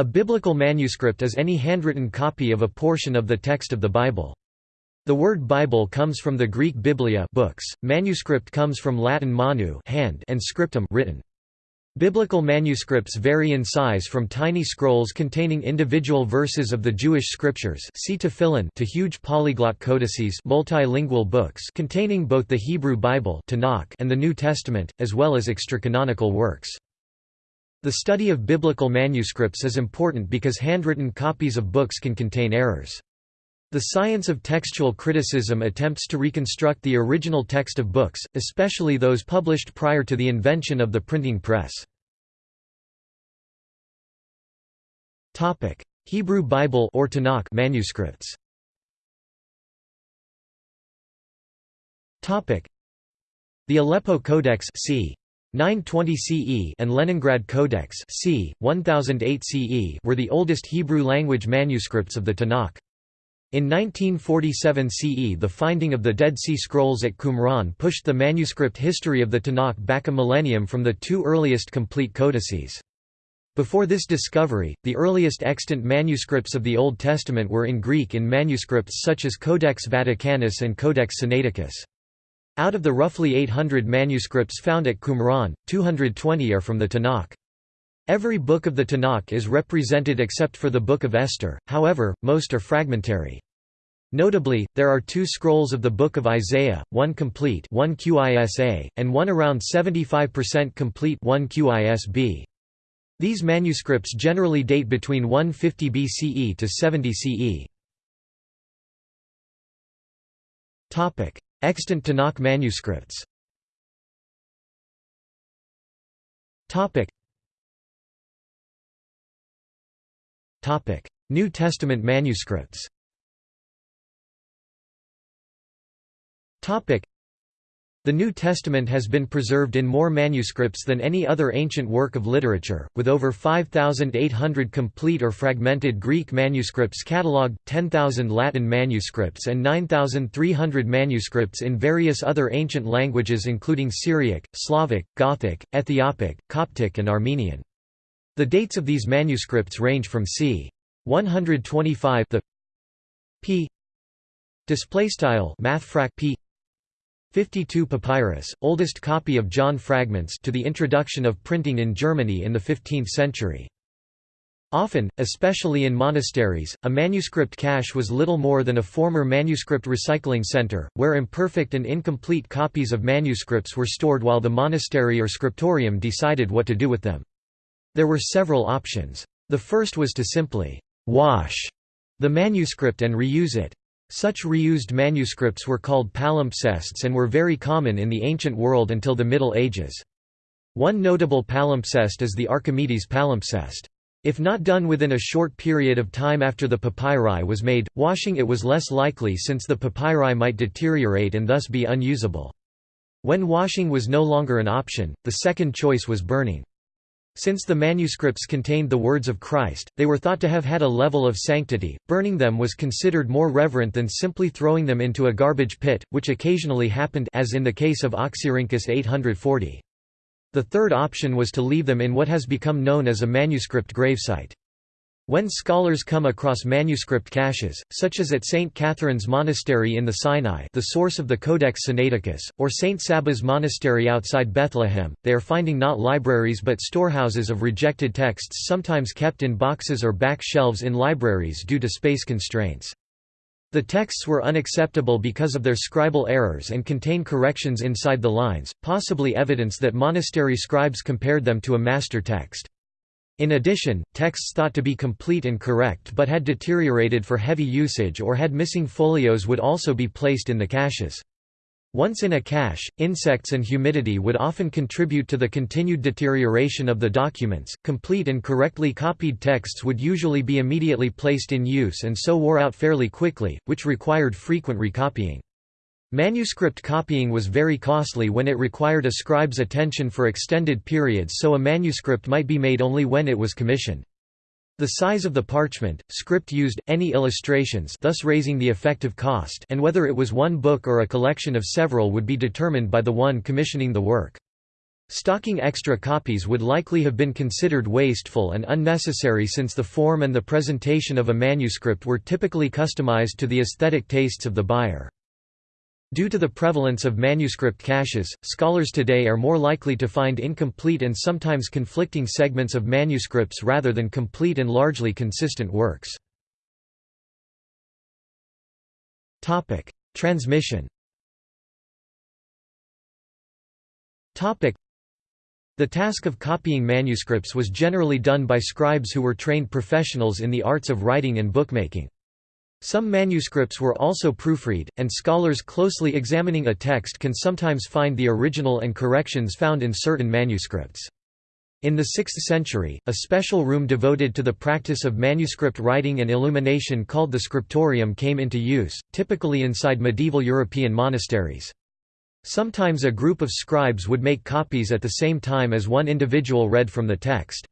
A biblical manuscript is any handwritten copy of a portion of the text of the Bible. The word Bible comes from the Greek biblia books, manuscript comes from Latin manu hand and scriptum written. Biblical manuscripts vary in size from tiny scrolls containing individual verses of the Jewish scriptures see tefillin to huge polyglot codices multilingual books containing both the Hebrew Bible and the New Testament, as well as extracanonical works. The study of biblical manuscripts is important because handwritten copies of books can contain errors. The science of textual criticism attempts to reconstruct the original text of books, especially those published prior to the invention of the printing press. Hebrew Bible or Tanakh manuscripts The Aleppo Codex c. 920 CE and Leningrad Codex c. 1008 CE were the oldest Hebrew-language manuscripts of the Tanakh. In 1947 CE the finding of the Dead Sea Scrolls at Qumran pushed the manuscript history of the Tanakh back a millennium from the two earliest complete codices. Before this discovery, the earliest extant manuscripts of the Old Testament were in Greek in manuscripts such as Codex Vaticanus and Codex Sinaiticus. Out of the roughly 800 manuscripts found at Qumran, 220 are from the Tanakh. Every book of the Tanakh is represented except for the Book of Esther, however, most are fragmentary. Notably, there are two scrolls of the Book of Isaiah, one complete 1 QISA, and one around 75% complete 1 QISB. These manuscripts generally date between 150 BCE to 70 CE. Extant Tanakh manuscripts. New Testament manuscripts the New Testament has been preserved in more manuscripts than any other ancient work of literature, with over 5,800 complete or fragmented Greek manuscripts catalogued, 10,000 Latin manuscripts and 9,300 manuscripts in various other ancient languages including Syriac, Slavic, Gothic, Ethiopic, Coptic and Armenian. The dates of these manuscripts range from c. 125 the p display style mathfrak p 52 papyrus, oldest copy of John fragments to the introduction of printing in Germany in the 15th century. Often, especially in monasteries, a manuscript cache was little more than a former manuscript recycling center, where imperfect and incomplete copies of manuscripts were stored while the monastery or scriptorium decided what to do with them. There were several options. The first was to simply «wash» the manuscript and reuse it. Such reused manuscripts were called palimpsests and were very common in the ancient world until the Middle Ages. One notable palimpsest is the Archimedes palimpsest. If not done within a short period of time after the papyri was made, washing it was less likely since the papyri might deteriorate and thus be unusable. When washing was no longer an option, the second choice was burning. Since the manuscripts contained the words of Christ, they were thought to have had a level of sanctity, burning them was considered more reverent than simply throwing them into a garbage pit, which occasionally happened as in the case of Oxyrhynchus 840. The third option was to leave them in what has become known as a manuscript gravesite. When scholars come across manuscript caches, such as at St. Catherine's Monastery in the Sinai the source of the Codex Sinaiticus, or St. Saba's Monastery outside Bethlehem, they are finding not libraries but storehouses of rejected texts sometimes kept in boxes or back shelves in libraries due to space constraints. The texts were unacceptable because of their scribal errors and contain corrections inside the lines, possibly evidence that monastery scribes compared them to a master text. In addition, texts thought to be complete and correct but had deteriorated for heavy usage or had missing folios would also be placed in the caches. Once in a cache, insects and humidity would often contribute to the continued deterioration of the documents. Complete and correctly copied texts would usually be immediately placed in use and so wore out fairly quickly, which required frequent recopying. Manuscript copying was very costly when it required a scribe's attention for extended periods so a manuscript might be made only when it was commissioned. The size of the parchment, script used, any illustrations thus raising the effective cost and whether it was one book or a collection of several would be determined by the one commissioning the work. Stocking extra copies would likely have been considered wasteful and unnecessary since the form and the presentation of a manuscript were typically customized to the aesthetic tastes of the buyer. Due to the prevalence of manuscript caches, scholars today are more likely to find incomplete and sometimes conflicting segments of manuscripts rather than complete and largely consistent works. Transmission the task of copying manuscripts was generally done by scribes who were trained professionals in the arts of writing and bookmaking. Some manuscripts were also proofread, and scholars closely examining a text can sometimes find the original and corrections found in certain manuscripts. In the 6th century, a special room devoted to the practice of manuscript writing and illumination called the scriptorium came into use, typically inside medieval European monasteries. Sometimes a group of scribes would make copies at the same time as one individual read from the text.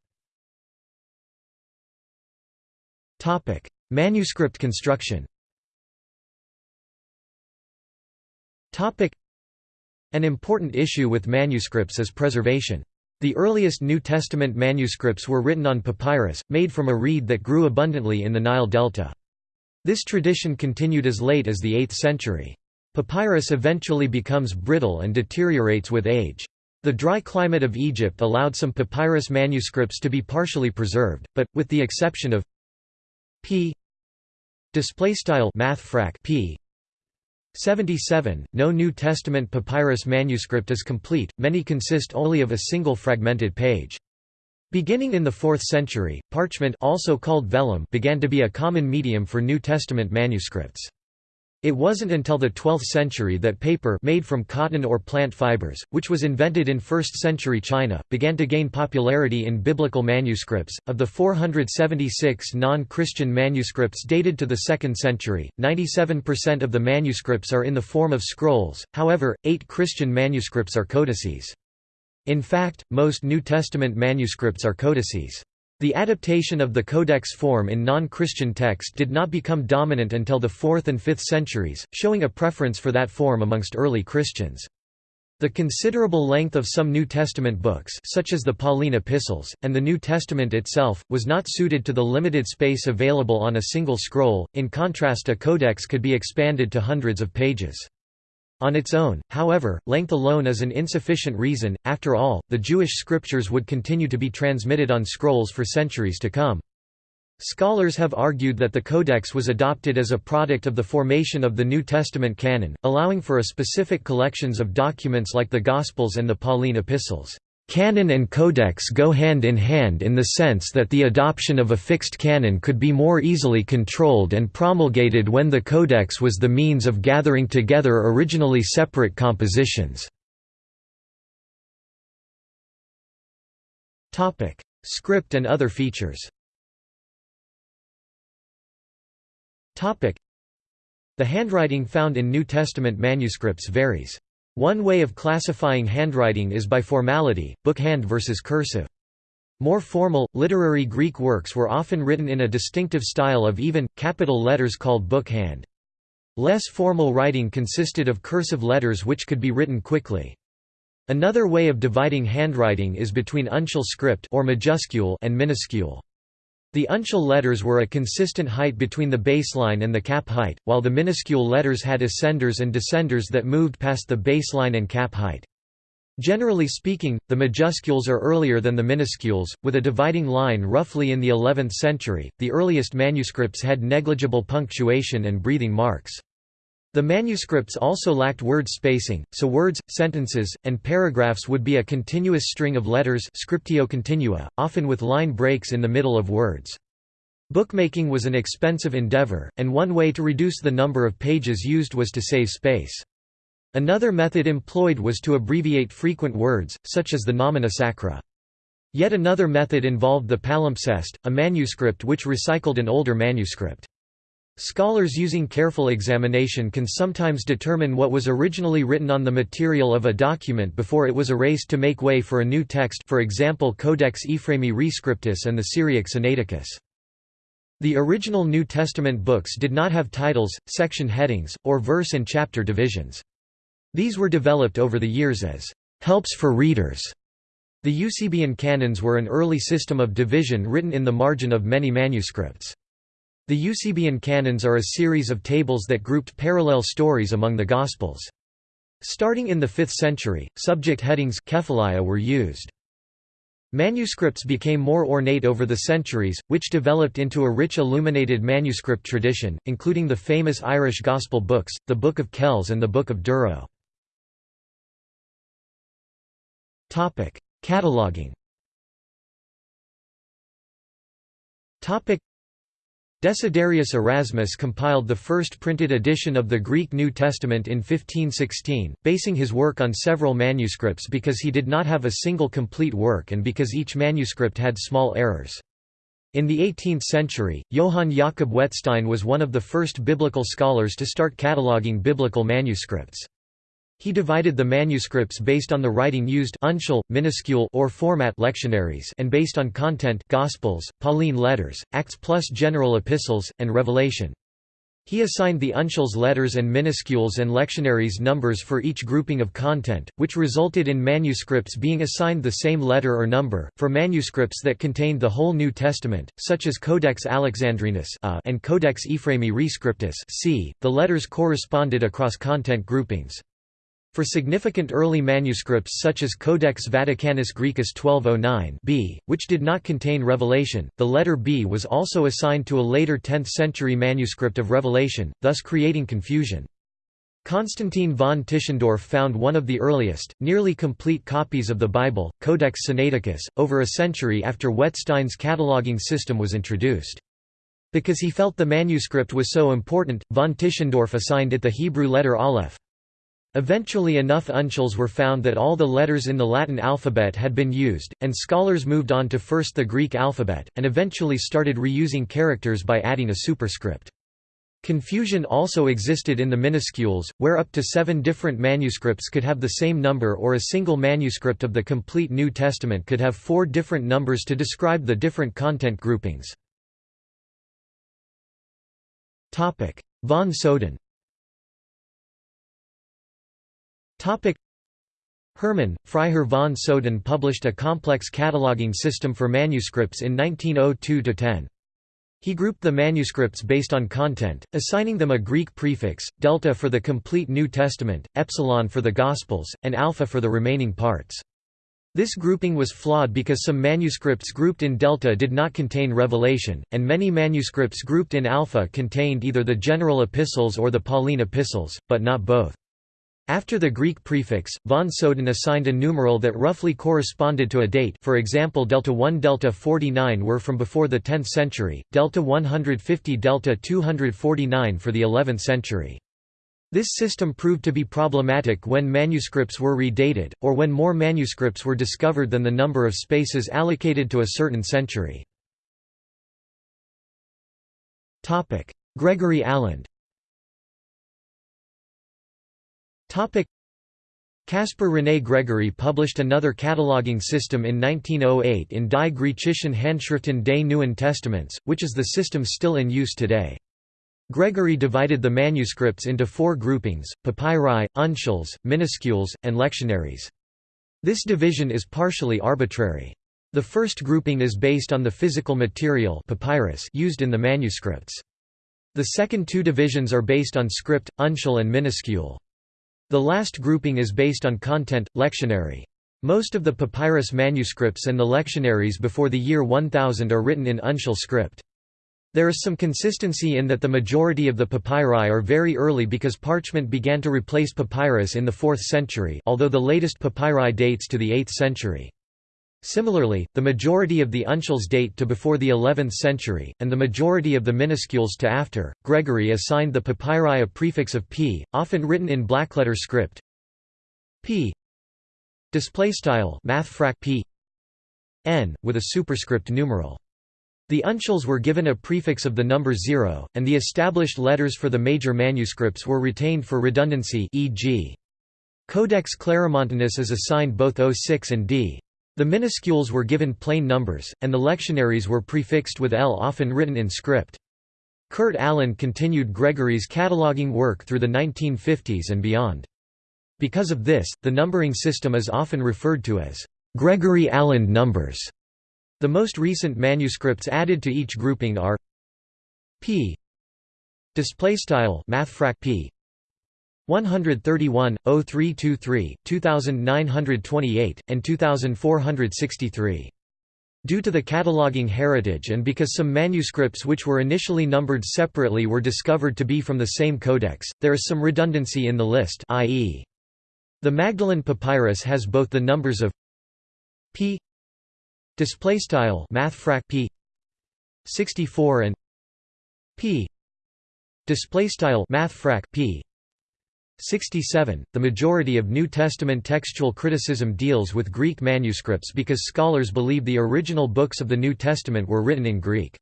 Manuscript construction An important issue with manuscripts is preservation. The earliest New Testament manuscripts were written on papyrus, made from a reed that grew abundantly in the Nile Delta. This tradition continued as late as the 8th century. Papyrus eventually becomes brittle and deteriorates with age. The dry climate of Egypt allowed some papyrus manuscripts to be partially preserved, but, with the exception of p math p 77, no New Testament papyrus manuscript is complete, many consist only of a single fragmented page. Beginning in the 4th century, parchment also called vellum began to be a common medium for New Testament manuscripts. It wasn't until the 12th century that paper made from cotton or plant fibers, which was invented in 1st century China, began to gain popularity in biblical manuscripts. Of the 476 non-Christian manuscripts dated to the 2nd century, 97% of the manuscripts are in the form of scrolls. However, 8 Christian manuscripts are codices. In fact, most New Testament manuscripts are codices. The adaptation of the codex form in non-Christian text did not become dominant until the 4th and 5th centuries, showing a preference for that form amongst early Christians. The considerable length of some New Testament books such as the Pauline epistles, and the New Testament itself, was not suited to the limited space available on a single scroll, in contrast a codex could be expanded to hundreds of pages. On its own, however, length alone is an insufficient reason, after all, the Jewish scriptures would continue to be transmitted on scrolls for centuries to come. Scholars have argued that the Codex was adopted as a product of the formation of the New Testament canon, allowing for a specific collections of documents like the Gospels and the Pauline epistles. Canon and codex go hand in hand in the sense that the adoption of a fixed canon could be more easily controlled and promulgated when the codex was the means of gathering together originally separate compositions. Script and other features The handwriting found in New Testament manuscripts varies. One way of classifying handwriting is by formality, bookhand versus cursive. More formal, literary Greek works were often written in a distinctive style of even, capital letters called bookhand. Less formal writing consisted of cursive letters which could be written quickly. Another way of dividing handwriting is between uncial script or majuscule and minuscule. The uncial letters were a consistent height between the baseline and the cap height, while the minuscule letters had ascenders and descenders that moved past the baseline and cap height. Generally speaking, the majuscules are earlier than the minuscules, with a dividing line roughly in the 11th century. The earliest manuscripts had negligible punctuation and breathing marks. The manuscripts also lacked word spacing, so words, sentences, and paragraphs would be a continuous string of letters scriptio continua, often with line breaks in the middle of words. Bookmaking was an expensive endeavor, and one way to reduce the number of pages used was to save space. Another method employed was to abbreviate frequent words, such as the nomina sacra. Yet another method involved the palimpsest, a manuscript which recycled an older manuscript. Scholars using careful examination can sometimes determine what was originally written on the material of a document before it was erased to make way for a new text for example Codex Ephraemi Rescriptus and the Syriac Sinaiticus. The original New Testament books did not have titles, section headings, or verse and chapter divisions. These were developed over the years as helps for readers The Eusebian canons were an early system of division written in the margin of many manuscripts. The Eusebian canons are a series of tables that grouped parallel stories among the Gospels. Starting in the 5th century, subject headings were used. Manuscripts became more ornate over the centuries, which developed into a rich illuminated manuscript tradition, including the famous Irish Gospel books, the Book of Kells and the Book of Durrow. Cataloging Desiderius Erasmus compiled the first printed edition of the Greek New Testament in 1516, basing his work on several manuscripts because he did not have a single complete work and because each manuscript had small errors. In the 18th century, Johann Jakob Wettstein was one of the first biblical scholars to start cataloguing biblical manuscripts. He divided the manuscripts based on the writing used uncial, minuscule or format lectionaries and based on content Gospels, Pauline letters, Acts plus general epistles, and Revelation. He assigned the uncials letters and minuscules and lectionaries numbers for each grouping of content, which resulted in manuscripts being assigned the same letter or number. For manuscripts that contained the whole New Testament, such as Codex Alexandrinus uh, and Codex Ephraemi Rescriptus c, the letters corresponded across content groupings. For significant early manuscripts such as Codex Vaticanus Graecus 1209 b, which did not contain Revelation, the letter B was also assigned to a later 10th-century manuscript of Revelation, thus creating confusion. Constantine von Tischendorf found one of the earliest, nearly complete copies of the Bible, Codex Sinaiticus, over a century after Wettstein's cataloging system was introduced. Because he felt the manuscript was so important, von Tischendorf assigned it the Hebrew letter Aleph. Eventually enough uncials were found that all the letters in the Latin alphabet had been used, and scholars moved on to first the Greek alphabet, and eventually started reusing characters by adding a superscript. Confusion also existed in the minuscules, where up to seven different manuscripts could have the same number or a single manuscript of the complete New Testament could have four different numbers to describe the different content groupings. Von Soden Hermann, Freiherr von Soden published a complex cataloging system for manuscripts in 1902–10. He grouped the manuscripts based on content, assigning them a Greek prefix, delta for the complete New Testament, epsilon for the Gospels, and alpha for the remaining parts. This grouping was flawed because some manuscripts grouped in delta did not contain revelation, and many manuscripts grouped in alpha contained either the general epistles or the Pauline epistles, but not both. After the Greek prefix, von Soden assigned a numeral that roughly corresponded to a date for example delta 1 delta 49 were from before the 10th century, delta 150 delta 249 for the 11th century. This system proved to be problematic when manuscripts were redated, or when more manuscripts were discovered than the number of spaces allocated to a certain century. Gregory Caspar René Gregory published another cataloging system in 1908 in Die Griechischen Handschriften des Neuen Testaments, which is the system still in use today. Gregory divided the manuscripts into four groupings, papyri, uncials, minuscules, and lectionaries. This division is partially arbitrary. The first grouping is based on the physical material papyrus used in the manuscripts. The second two divisions are based on script, uncial and minuscule. The last grouping is based on content, lectionary. Most of the papyrus manuscripts and the lectionaries before the year 1000 are written in uncial script. There is some consistency in that the majority of the papyri are very early because parchment began to replace papyrus in the 4th century although the latest papyri dates to the 8th century. Similarly, the majority of the uncials date to before the 11th century, and the majority of the minuscules to after. Gregory assigned the papyri a prefix of p, often written in blackletter script. p display style mathfrak p n with a superscript numeral. The uncials were given a prefix of the number 0, and the established letters for the major manuscripts were retained for redundancy e.g. Codex Claromontanus is assigned both O6 and d. The minuscules were given plain numbers, and the lectionaries were prefixed with L often written in script. Kurt Aland continued Gregory's cataloging work through the 1950s and beyond. Because of this, the numbering system is often referred to as Gregory Aland numbers. The most recent manuscripts added to each grouping are p display style mathfrak p 131 0323 2928 and 2463 Due to the cataloging heritage and because some manuscripts which were initially numbered separately were discovered to be from the same codex, there is some redundancy in the list i.e. the Magdalen Papyrus has both the numbers of p p 64 and p p 67. The majority of New Testament textual criticism deals with Greek manuscripts because scholars believe the original books of the New Testament were written in Greek.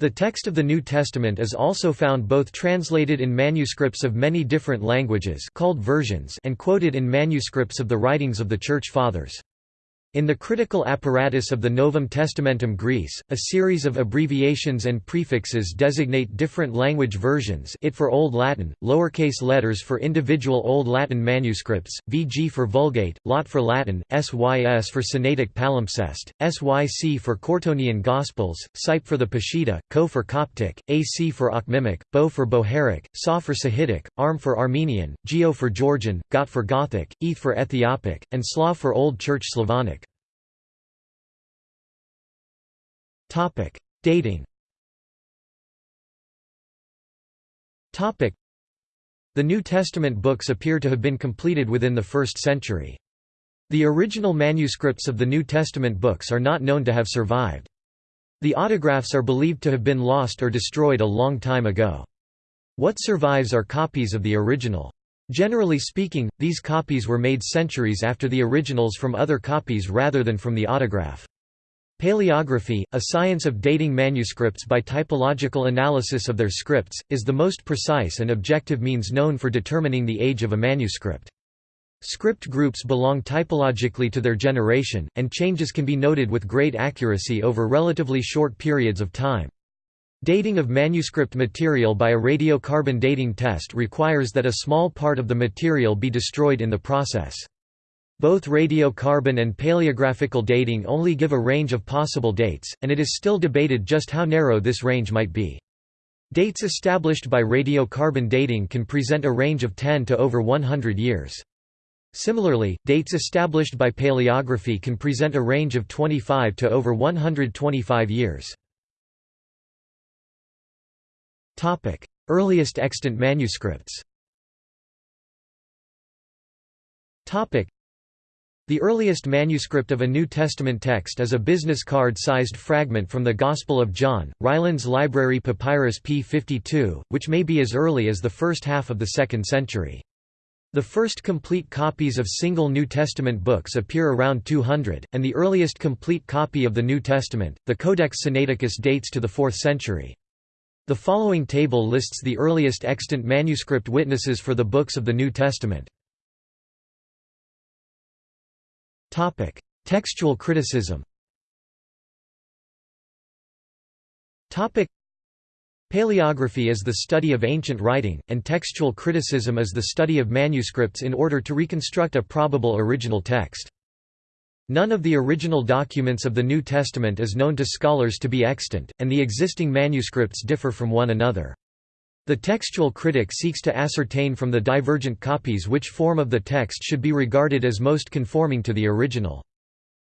The text of the New Testament is also found both translated in manuscripts of many different languages called versions and quoted in manuscripts of the writings of the Church Fathers. In the critical apparatus of the Novum Testamentum Graece, a series of abbreviations and prefixes designate different language versions it for Old Latin, lowercase letters for individual Old Latin manuscripts, VG for Vulgate, Lot for Latin, SYS for Sinaitic Palimpsest, SYC for Curetonian Gospels, SYP for the Peshitta, Co for Coptic, AC for Akhmimic, Bo for Bohairic, SA for Sahidic, ARM for Armenian, Geo for Georgian, Got for Gothic, ETH for Ethiopic, and Slav for Old Church Slavonic. Topic: Dating. Topic: The New Testament books appear to have been completed within the 1st century. The original manuscripts of the New Testament books are not known to have survived. The autographs are believed to have been lost or destroyed a long time ago. What survives are copies of the original. Generally speaking, these copies were made centuries after the originals from other copies rather than from the autograph. Paleography, a science of dating manuscripts by typological analysis of their scripts, is the most precise and objective means known for determining the age of a manuscript. Script groups belong typologically to their generation, and changes can be noted with great accuracy over relatively short periods of time. Dating of manuscript material by a radiocarbon dating test requires that a small part of the material be destroyed in the process. Both radiocarbon and paleographical dating only give a range of possible dates, and it is still debated just how narrow this range might be. Dates established by radiocarbon dating can present a range of 10 to over 100 years. Similarly, dates established by paleography can present a range of 25 to over 125 years. Earliest extant manuscripts the earliest manuscript of a New Testament text is a business card-sized fragment from the Gospel of John, Rylands Library Papyrus p52, which may be as early as the first half of the 2nd century. The first complete copies of single New Testament books appear around 200, and the earliest complete copy of the New Testament, the Codex Sinaiticus dates to the 4th century. The following table lists the earliest extant manuscript witnesses for the books of the New Testament. Topic: Textual criticism. Topic: Paleography is the study of ancient writing, and textual criticism is the study of manuscripts in order to reconstruct a probable original text. None of the original documents of the New Testament is known to scholars to be extant, and the existing manuscripts differ from one another. The textual critic seeks to ascertain from the divergent copies which form of the text should be regarded as most conforming to the original.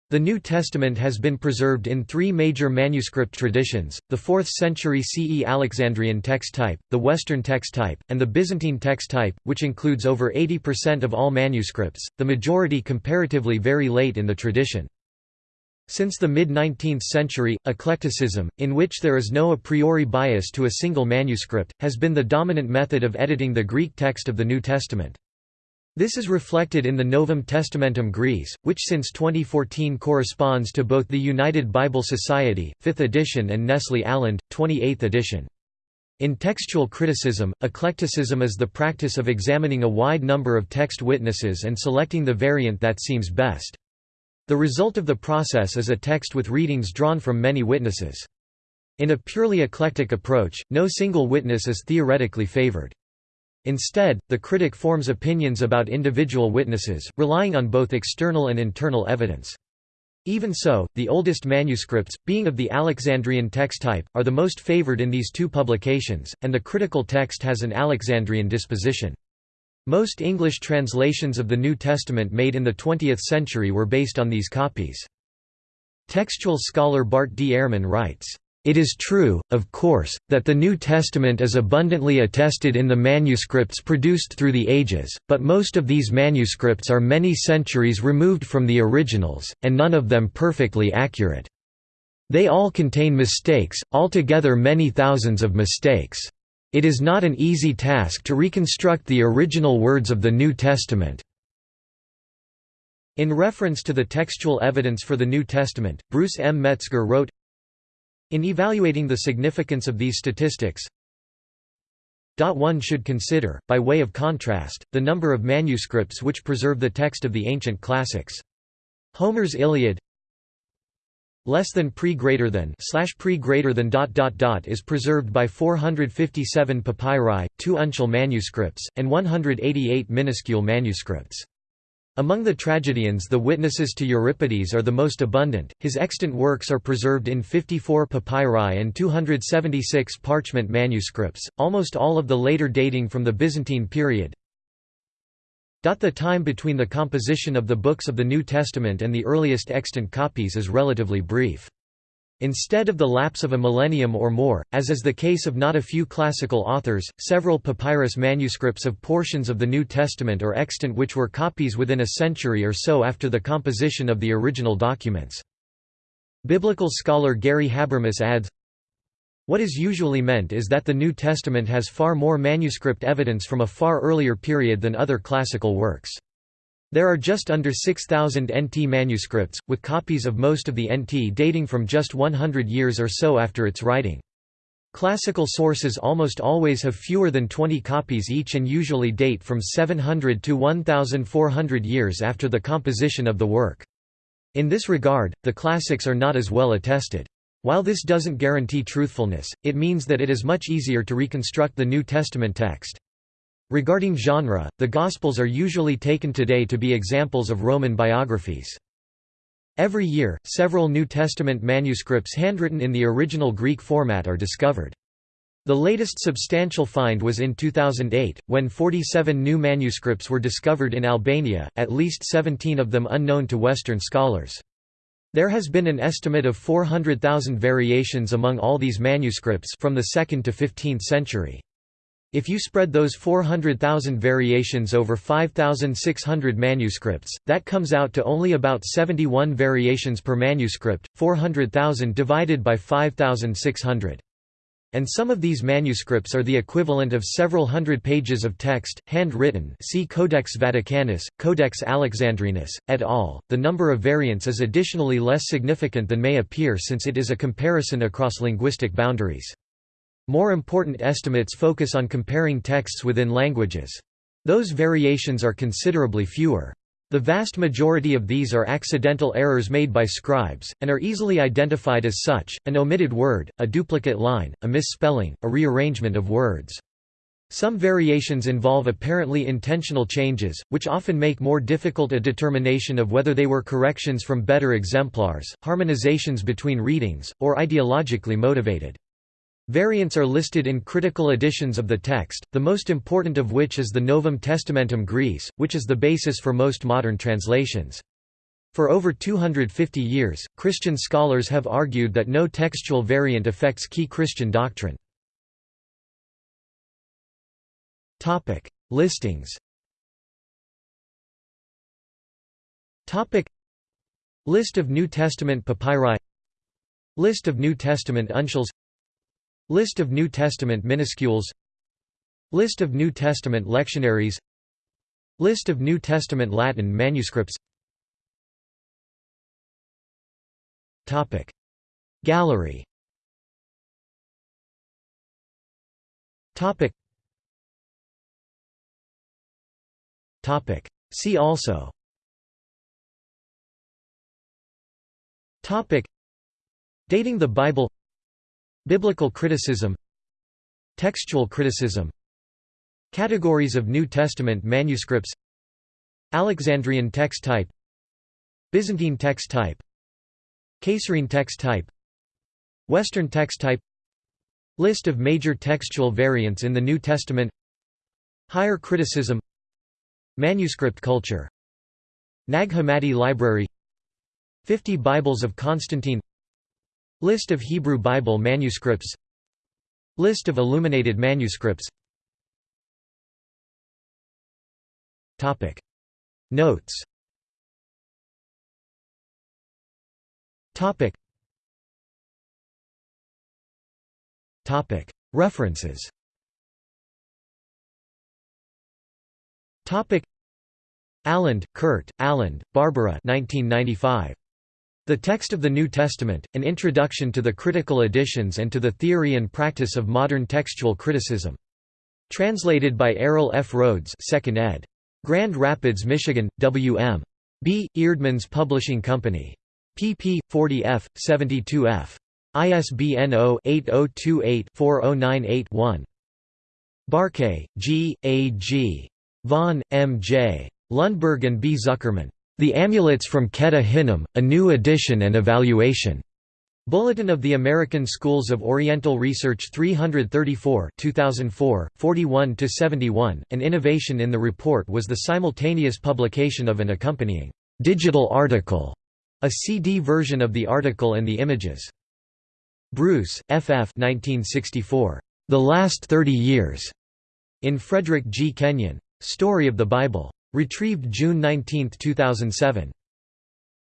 The New Testament has been preserved in three major manuscript traditions, the 4th century CE Alexandrian text type, the Western text type, and the Byzantine text type, which includes over 80% of all manuscripts, the majority comparatively very late in the tradition. Since the mid-19th century, eclecticism, in which there is no a priori bias to a single manuscript, has been the dominant method of editing the Greek text of the New Testament. This is reflected in the Novum Testamentum Graece, which since 2014 corresponds to both the United Bible Society, 5th edition and Nestle Aland, 28th edition. In textual criticism, eclecticism is the practice of examining a wide number of text witnesses and selecting the variant that seems best. The result of the process is a text with readings drawn from many witnesses. In a purely eclectic approach, no single witness is theoretically favored. Instead, the critic forms opinions about individual witnesses, relying on both external and internal evidence. Even so, the oldest manuscripts, being of the Alexandrian text type, are the most favored in these two publications, and the critical text has an Alexandrian disposition. Most English translations of the New Testament made in the 20th century were based on these copies. Textual scholar Bart D. Ehrman writes, it is true, of course, that the New Testament is abundantly attested in the manuscripts produced through the ages, but most of these manuscripts are many centuries removed from the originals, and none of them perfectly accurate. They all contain mistakes, altogether many thousands of mistakes. It is not an easy task to reconstruct the original words of the New Testament. In reference to the textual evidence for the New Testament, Bruce M. Metzger wrote, in evaluating the significance of these statistics, one should consider, by way of contrast, the number of manuscripts which preserve the text of the ancient classics. Homer's Iliad less than pre greater than slash pre greater than dot dot dot is preserved by 457 papyri, two uncial manuscripts, and 188 minuscule manuscripts. Among the tragedians the witnesses to Euripides are the most abundant, his extant works are preserved in 54 papyri and 276 parchment manuscripts, almost all of the later dating from the Byzantine period. The time between the composition of the books of the New Testament and the earliest extant copies is relatively brief. Instead of the lapse of a millennium or more, as is the case of not a few classical authors, several papyrus manuscripts of portions of the New Testament are extant which were copies within a century or so after the composition of the original documents. Biblical scholar Gary Habermas adds, What is usually meant is that the New Testament has far more manuscript evidence from a far earlier period than other classical works. There are just under 6,000 NT manuscripts, with copies of most of the NT dating from just 100 years or so after its writing. Classical sources almost always have fewer than 20 copies each and usually date from 700 to 1,400 years after the composition of the work. In this regard, the classics are not as well attested. While this doesn't guarantee truthfulness, it means that it is much easier to reconstruct the New Testament text. Regarding genre, the Gospels are usually taken today to be examples of Roman biographies. Every year, several New Testament manuscripts handwritten in the original Greek format are discovered. The latest substantial find was in 2008, when 47 new manuscripts were discovered in Albania, at least 17 of them unknown to Western scholars. There has been an estimate of 400,000 variations among all these manuscripts from the 2nd to 15th century. If you spread those 400,000 variations over 5,600 manuscripts, that comes out to only about 71 variations per manuscript, 400,000 divided by 5,600. And some of these manuscripts are the equivalent of several hundred pages of text, handwritten see Codex Vaticanus, Codex Alexandrinus, et al. The number of variants is additionally less significant than may appear since it is a comparison across linguistic boundaries. More important estimates focus on comparing texts within languages. Those variations are considerably fewer. The vast majority of these are accidental errors made by scribes, and are easily identified as such, an omitted word, a duplicate line, a misspelling, a rearrangement of words. Some variations involve apparently intentional changes, which often make more difficult a determination of whether they were corrections from better exemplars, harmonizations between readings, or ideologically motivated. Variants are listed in critical editions of the text, the most important of which is the Novum Testamentum Graece, which is the basis for most modern translations. For over 250 years, Christian scholars have argued that no textual variant affects key Christian doctrine. Listings List of New Testament papyri List of New Testament uncials List of New Testament minuscules. List of New Testament lectionaries. List of New Testament Latin manuscripts. Gallery. See also. Topic. Dating the Bible Biblical criticism Textual criticism Categories of New Testament manuscripts Alexandrian text type Byzantine text type Caesarean text type Western text type List of major textual variants in the New Testament Higher criticism Manuscript culture. Nag Hammadi Library 50 Bibles of Constantine List of Hebrew Bible manuscripts. List of illuminated manuscripts. Topic. Notes. Topic. Topic. References. Topic. Aland, Kurt, Aland, Barbara 1995. The Text of the New Testament, An Introduction to the Critical Editions and to the Theory and Practice of Modern Textual Criticism. Translated by Errol F. Rhodes 2nd ed. Grand Rapids, Michigan, W.M. B. Eerdmans Publishing Company. pp. 40f, 72f. ISBN 0-8028-4098-1. Barkay, G. A. G. Vaughan, M. J. Lundberg and B. Zuckerman. The Amulets from Ketef Hinnom, A New Edition and Evaluation. Bulletin of the American Schools of Oriental Research 334 2004, 41–71. An innovation in the report was the simultaneous publication of an accompanying digital article, a CD version of the article and the images. Bruce, F. F. 1964. The Last Thirty Years. In Frederick G. Kenyon. Story of the Bible. Retrieved June 19, 2007.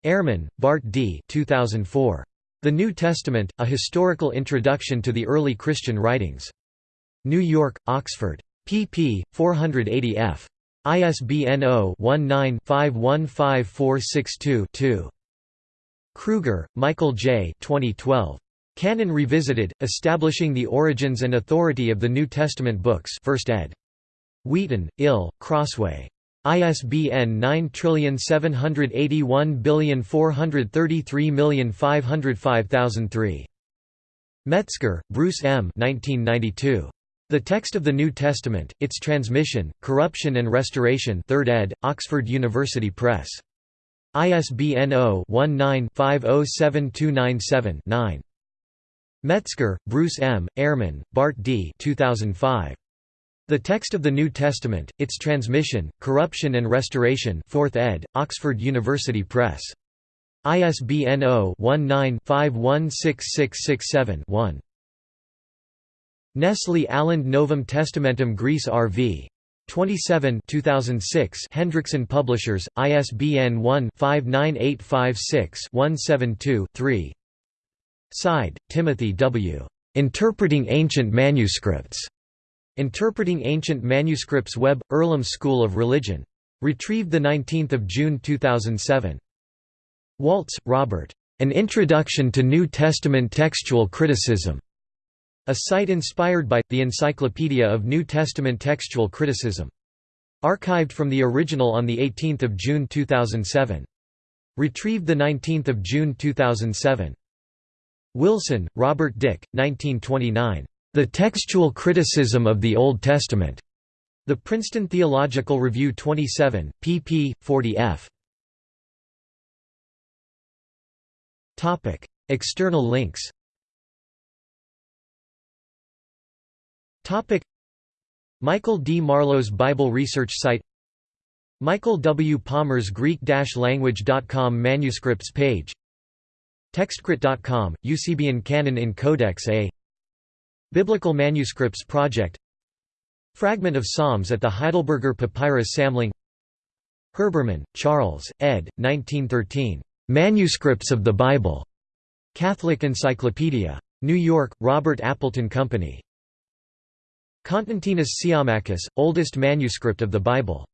Ehrman, Bart D. 2004. The New Testament, A Historical Introduction to the Early Christian Writings. New York, Oxford. pp. 480 f. ISBN 0-19-515462-2. Kruger, Michael J. 2012. Canon Revisited, Establishing the Origins and Authority of the New Testament Books 1st ed. Wheaton, Ill, Crossway. ISBN 9781433505003. Metzger, Bruce M. 1992. The Text of the New Testament, Its Transmission, Corruption and Restoration 3rd ed., Oxford University Press. ISBN 0-19-507297-9. Metzger, Bruce M., Ehrman, Bart D. 2005. The Text of the New Testament, Its Transmission, Corruption and Restoration 4th ed., Oxford University Press. ISBN 0-19-516667-1. Nestle Aland Novum Testamentum Graece R.V. 27 2006 Hendrickson Publishers, ISBN 1-59856-172-3 Seid, Timothy W. Interpreting Ancient Manuscripts. Interpreting Ancient Manuscripts Web Earlham School of Religion. Retrieved 19 June 2007. Waltz, Robert. An Introduction to New Testament Textual Criticism. A site inspired by, the Encyclopedia of New Testament Textual Criticism. Archived from the original on 18 June 2007. Retrieved 19 June 2007. Wilson, Robert Dick, 1929. The Textual Criticism of the Old Testament. The Princeton Theological Review 27, pp. 40f. Topic: External links. Topic: Michael D. Marlowe's Bible Research Site. Michael W. Palmer's Greek-language.com manuscripts page. Textcrit.com, Eusebian Canon in Codex A Biblical Manuscripts Project Fragment of Psalms at the Heidelberger Papyrus Samling Herbermann, Charles, ed. 1913. Manuscripts of the Bible. Catholic Encyclopedia. New York, Robert Appleton Company. Constantinus Siamakis, oldest manuscript of the Bible.